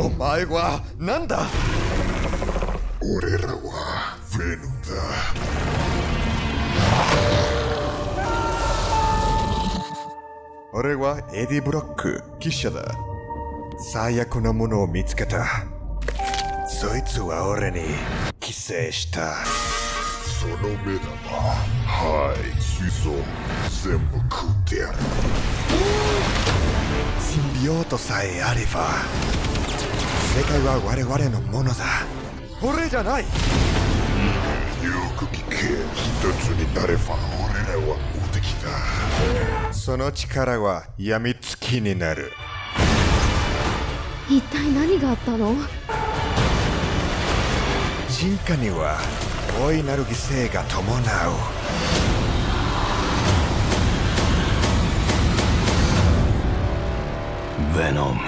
お前は何だ？俺らはヴェノムだ。俺はエディ・ブロック記者だ。最悪のものを見つけた。そいつは俺に寄生した。その目玉。はい。子孫全部食ってやる。シンビオートさえあれば世界は我々のものだ。俺じゃない。よく聞け。一つになれば俺らは無敵だ。その力は病みつきになる。一体何があったの？進化には大いなる犠牲が伴う。ヴェノム